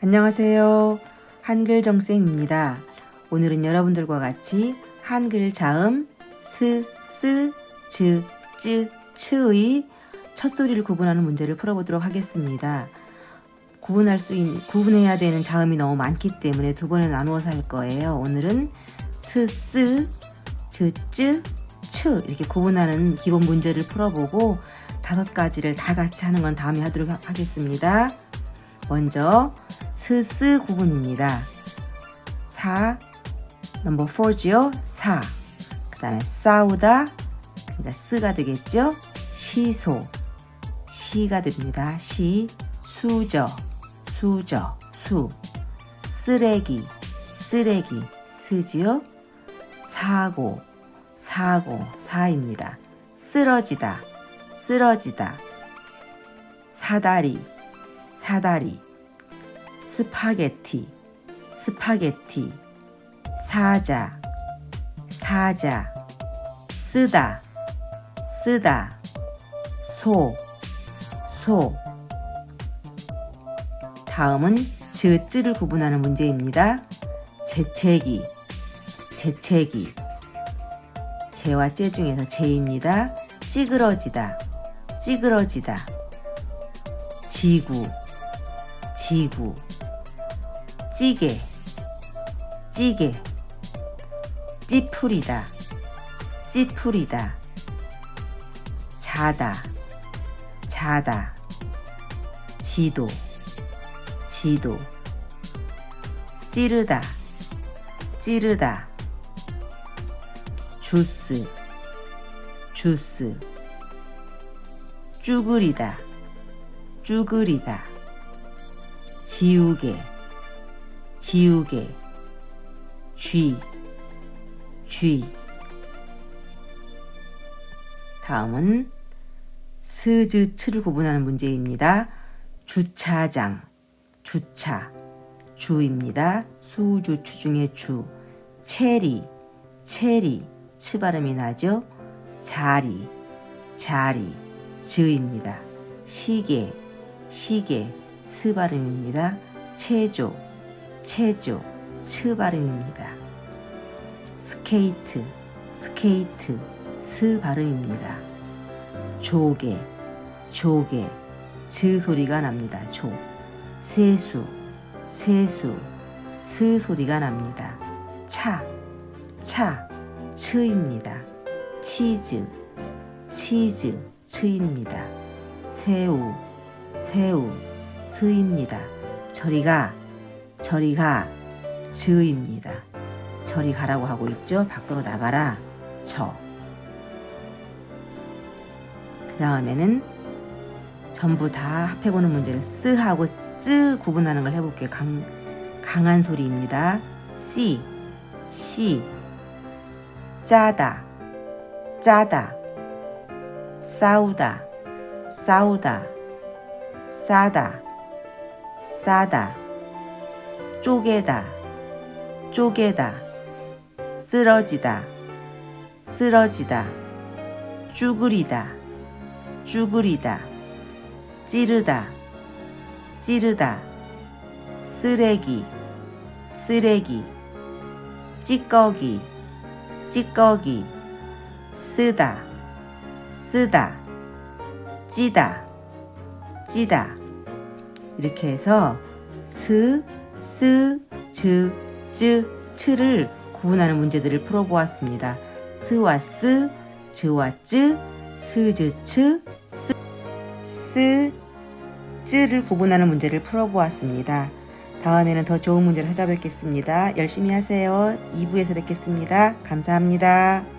안녕하세요. 한글 정쌤입니다. 오늘은 여러분들과 같이 한글 자음 스, 쓰, 즈, 쯔, 츠의 첫 소리를 구분하는 문제를 풀어보도록 하겠습니다. 구분할 수 있는, 구분해야 되는 자음이 너무 많기 때문에 두 번에 나누어서 할 거예요. 오늘은 스, 쓰, 즈, 쯔, 츠 이렇게 구분하는 기본 문제를 풀어보고 다섯 가지를 다 같이 하는 건 다음에 하도록 하겠습니다. 먼저 스스 구분입니다. 4 넘버 4죠. 4. 그 다음에 싸우다 그러니까 쓰가 되겠죠. 시소 시가 됩니다. 시 수저 수저 수 쓰레기 쓰레기 쓰지요. 사고 사과 사입니다. 쓰러지다 쓰러지다 사다리 사다리 스파게티 스파게티 사자 사자 쓰다 쓰다 소 소. 다음은 즈쯔를 구분하는 문제입니다. 재채기 재채기 재와 째 중에서 재입니다. 찌그러지다 찌그러지다 지구 지구 찌개. 찌개. 찌푸리다. 찌푸리다. 자다. 자다. 지도. 지도. 찌르다. 찌르다. 주스. 주스. 쭈그리다. 쭈그리다. 지우개 지우개 쥐 쥐. 다음은 스즈 츠를 구분하는 문제입니다. 주차장 주차 주입니다. 수주추 중에 주 체리 체리 치 발음이 나죠. 자리 자리 즈입니다. 시계 시계 스 발음입니다. 체조, 체조, 츠 발음입니다. 스케이트, 스케이트, 스 발음입니다. 조개, 조개, 즈 소리가 납니다. 조. 세수, 세수, 스 소리가 납니다. 차, 차, 츠입니다. 치즈, 치즈, 츠입니다. 새우, 새우, 스입니다. 저리가, 저리 가, 즈입니다. 저리 가라고 하고 있죠. 밖으로 나가라, 저. 그 다음에는 전부 다 합해보는 문제를 쓰하고 쯔 구분하는 걸 해볼게요. 강, 강한 소리입니다. C, C, 짜다, 짜다, 싸우다, 싸우다, 싸다, 싸다, 쪼개다, 쪼개다, 쓰러지다, 쓰러지다, 쭈그리다, 쭈그리다, 찌르다, 찌르다, 쓰레기, 쓰레기, 찌꺼기, 찌꺼기, 쓰다, 쓰다, 찌다, 찌다. 이렇게 해서 스, 쓰, 즈, 쯔, 츠를 구분하는 문제들을 풀어보았습니다. 스와 쓰, 즈와 쯔, 스, 즈, 츠, 스, 스, 쯔를 구분하는 문제를 풀어보았습니다. 다음에는 더 좋은 문제를 찾아뵙겠습니다. 열심히 하세요. 2부에서 뵙겠습니다. 감사합니다.